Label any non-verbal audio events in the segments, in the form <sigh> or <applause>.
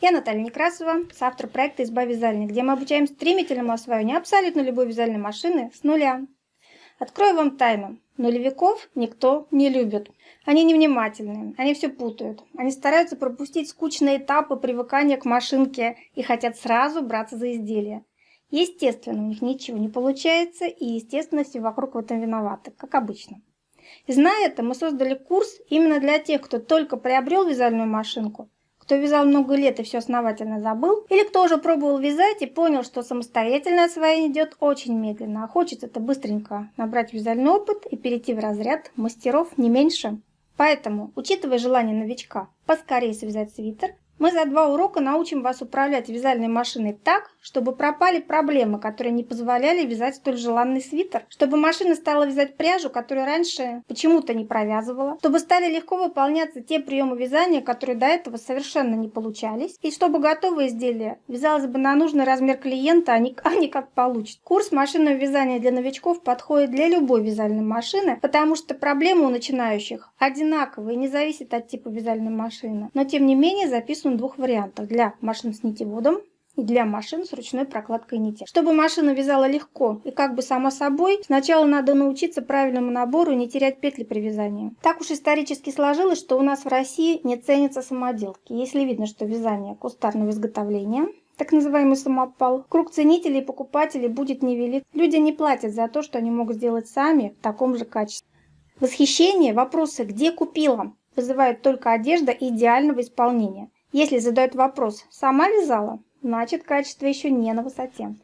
Я Наталья Некрасова, автор проекта «Изба вязальни», где мы обучаем стремительному освоению абсолютно любой вязальной машины с нуля. Открою вам тайну. Нулевиков никто не любит. Они невнимательны, они все путают. Они стараются пропустить скучные этапы привыкания к машинке и хотят сразу браться за изделие. Естественно, у них ничего не получается, и, естественно, все вокруг в этом виноваты, как обычно. И зная это, мы создали курс именно для тех, кто только приобрел вязальную машинку, кто вязал много лет и все основательно забыл, или кто уже пробовал вязать и понял, что самостоятельное освоение идет очень медленно, а хочется это быстренько набрать вязальный опыт и перейти в разряд мастеров не меньше. Поэтому, учитывая желание новичка поскорее связать свитер, мы за два урока научим вас управлять вязальной машиной так, чтобы пропали проблемы, которые не позволяли вязать столь желанный свитер, чтобы машина стала вязать пряжу, которую раньше почему-то не провязывала, чтобы стали легко выполняться те приемы вязания, которые до этого совершенно не получались, и чтобы готовое изделие вязалось бы на нужный размер клиента, а не, а не как получится. Курс машинного вязания для новичков подходит для любой вязальной машины, потому что проблемы у начинающих одинаковые, не зависят от типа вязальной машины, но тем не менее записаны в двух вариантах. Для машин с нитеводом и для машин с ручной прокладкой нити. Чтобы машина вязала легко и как бы само собой, сначала надо научиться правильному набору и не терять петли при вязании. Так уж исторически сложилось, что у нас в России не ценятся самоделки. Если видно, что вязание кустарного изготовления, так называемый самопал, круг ценителей и покупателей будет невелик. Люди не платят за то, что они могут сделать сами в таком же качестве. Восхищение, вопросы «где купила?» вызывает только одежда идеального исполнения. Если задают вопрос «сама вязала?», значит качество еще не на высоте.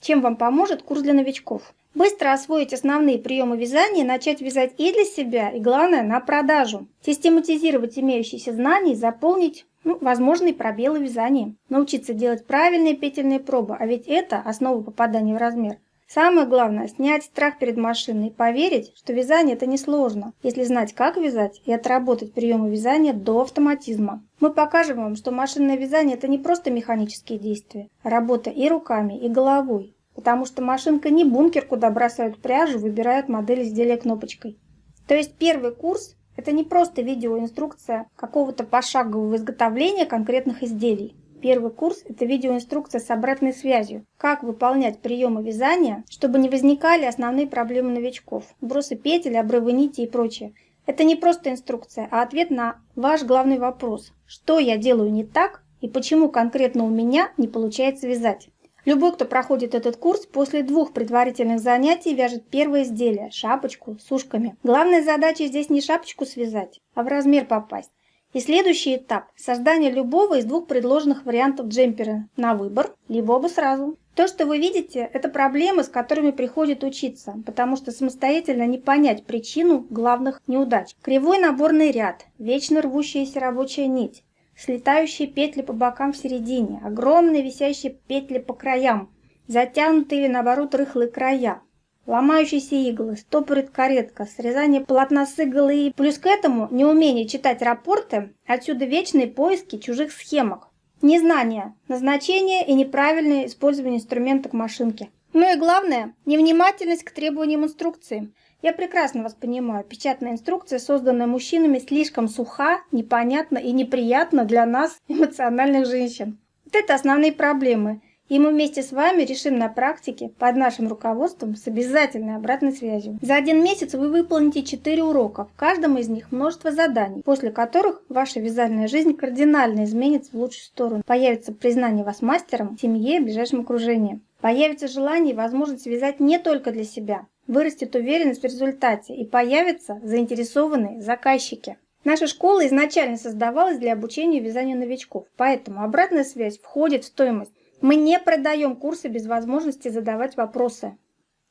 Чем вам поможет курс для новичков? Быстро освоить основные приемы вязания, начать вязать и для себя, и главное на продажу. Систематизировать имеющиеся знания и заполнить ну, возможные пробелы в вязании. Научиться делать правильные петельные пробы, а ведь это основа попадания в размер. Самое главное – снять страх перед машиной и поверить, что вязание – это несложно, если знать, как вязать и отработать приемы вязания до автоматизма. Мы покажем вам, что машинное вязание – это не просто механические действия, а работа и руками, и головой. Потому что машинка не бункер, куда бросают пряжу, выбирают модель изделия кнопочкой. То есть первый курс – это не просто видеоинструкция какого-то пошагового изготовления конкретных изделий. Первый курс – это видеоинструкция с обратной связью. Как выполнять приемы вязания, чтобы не возникали основные проблемы новичков. Бросы петель, обрывы нити и прочее. Это не просто инструкция, а ответ на ваш главный вопрос. Что я делаю не так и почему конкретно у меня не получается вязать. Любой, кто проходит этот курс, после двух предварительных занятий вяжет первое изделие – шапочку с ушками. Главная задача здесь не шапочку связать, а в размер попасть. И следующий этап – создание любого из двух предложенных вариантов джемпера на выбор, либо оба сразу. То, что вы видите, это проблемы, с которыми приходит учиться, потому что самостоятельно не понять причину главных неудач. Кривой наборный ряд, вечно рвущаяся рабочая нить, слетающие петли по бокам в середине, огромные висящие петли по краям, затянутые или наоборот рыхлые края, ломающиеся иглы, стопорит каретка, срезание полотна с иглы и плюс к этому неумение читать рапорты, отсюда вечные поиски чужих схемок. Незнание, назначение и неправильное использование инструмента к машинке. Ну и главное, невнимательность к требованиям инструкции. Я прекрасно вас понимаю, печатная инструкция, созданная мужчинами, слишком суха, непонятна и неприятна для нас, <laughs> эмоциональных женщин. Вот это основные проблемы – и мы вместе с вами решим на практике, под нашим руководством, с обязательной обратной связью. За один месяц вы выполните 4 урока, в каждом из них множество заданий, после которых ваша вязальная жизнь кардинально изменится в лучшую сторону. Появится признание вас мастером семье ближайшем окружении. Появится желание и возможность вязать не только для себя. Вырастет уверенность в результате и появятся заинтересованные заказчики. Наша школа изначально создавалась для обучения вязанию новичков, поэтому обратная связь входит в стоимость мы не продаем курсы без возможности задавать вопросы.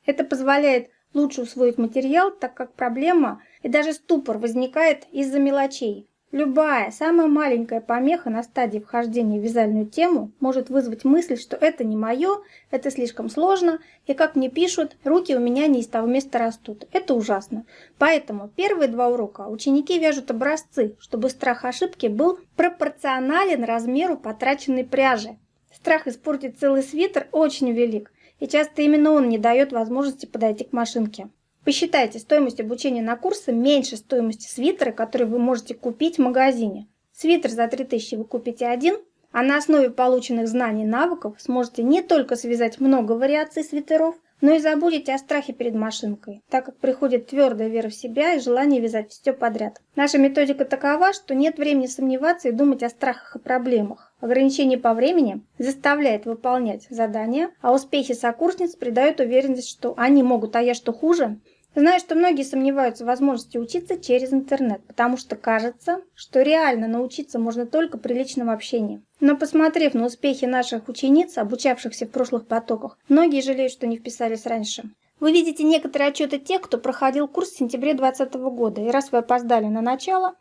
Это позволяет лучше усвоить материал, так как проблема и даже ступор возникает из-за мелочей. Любая, самая маленькая помеха на стадии вхождения в вязальную тему может вызвать мысль, что это не мое, это слишком сложно, и как мне пишут, руки у меня не из того места растут. Это ужасно. Поэтому первые два урока ученики вяжут образцы, чтобы страх ошибки был пропорционален размеру потраченной пряжи. Страх испортить целый свитер очень велик, и часто именно он не дает возможности подойти к машинке. Посчитайте, стоимость обучения на курсы меньше стоимости свитера, который вы можете купить в магазине. Свитер за 3000 вы купите один, А на основе полученных знаний и навыков сможете не только связать много вариаций свитеров, но и забудете о страхе перед машинкой, так как приходит твердая вера в себя и желание вязать все подряд. Наша методика такова, что нет времени сомневаться и думать о страхах и проблемах. Ограничение по времени заставляет выполнять задания, а успехи сокурсниц придают уверенность, что они могут, а я что хуже, Знаю, что многие сомневаются в возможности учиться через интернет, потому что кажется, что реально научиться можно только при личном общении. Но посмотрев на успехи наших учениц, обучавшихся в прошлых потоках, многие жалеют, что не вписались раньше. Вы видите некоторые отчеты тех, кто проходил курс в сентябре 2020 года, и раз вы опоздали на начало,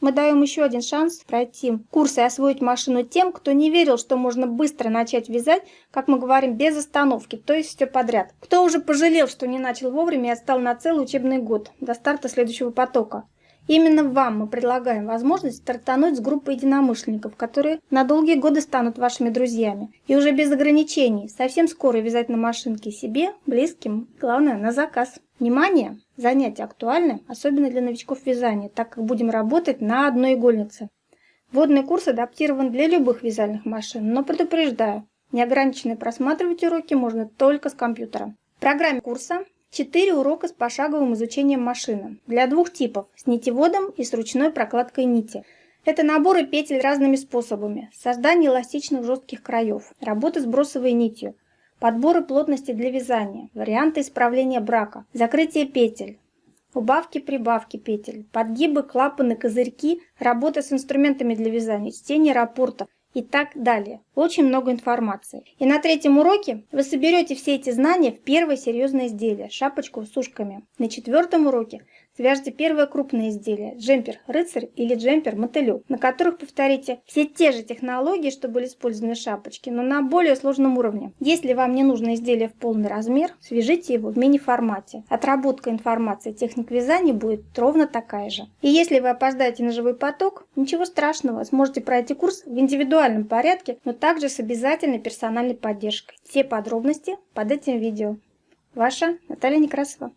мы даем еще один шанс пройти курс и освоить машину тем, кто не верил, что можно быстро начать вязать, как мы говорим, без остановки, то есть все подряд. Кто уже пожалел, что не начал вовремя и отстал на целый учебный год, до старта следующего потока. Именно вам мы предлагаем возможность стартануть с группой единомышленников, которые на долгие годы станут вашими друзьями. И уже без ограничений, совсем скоро вязать на машинке себе, близким, главное, на заказ. Внимание! Занятие актуальны, особенно для новичков вязания, так как будем работать на одной игольнице. Водный курс адаптирован для любых вязальных машин, но предупреждаю, неограниченно просматривать уроки можно только с компьютера. В программе курса 4 урока с пошаговым изучением машины. Для двух типов – с нитеводом и с ручной прокладкой нити. Это наборы петель разными способами, создание эластичных жестких краев, работа с бросовой нитью – Подборы плотности для вязания, варианты исправления брака, закрытие петель, убавки-прибавки петель, подгибы, клапаны, козырьки, работа с инструментами для вязания, чтение рапортов и так далее. Очень много информации. И на третьем уроке вы соберете все эти знания в первое серьезное изделие – шапочку с ушками. На четвертом уроке Свяжите первое крупное изделие – джемпер-рыцарь или джемпер-мотылек, на которых повторите все те же технологии, что были использованы в шапочке, но на более сложном уровне. Если вам не нужно изделие в полный размер, свяжите его в мини-формате. Отработка информации техник вязания будет ровно такая же. И если вы опоздаете на живой поток, ничего страшного, сможете пройти курс в индивидуальном порядке, но также с обязательной персональной поддержкой. Все подробности под этим видео. Ваша Наталья Некрасова.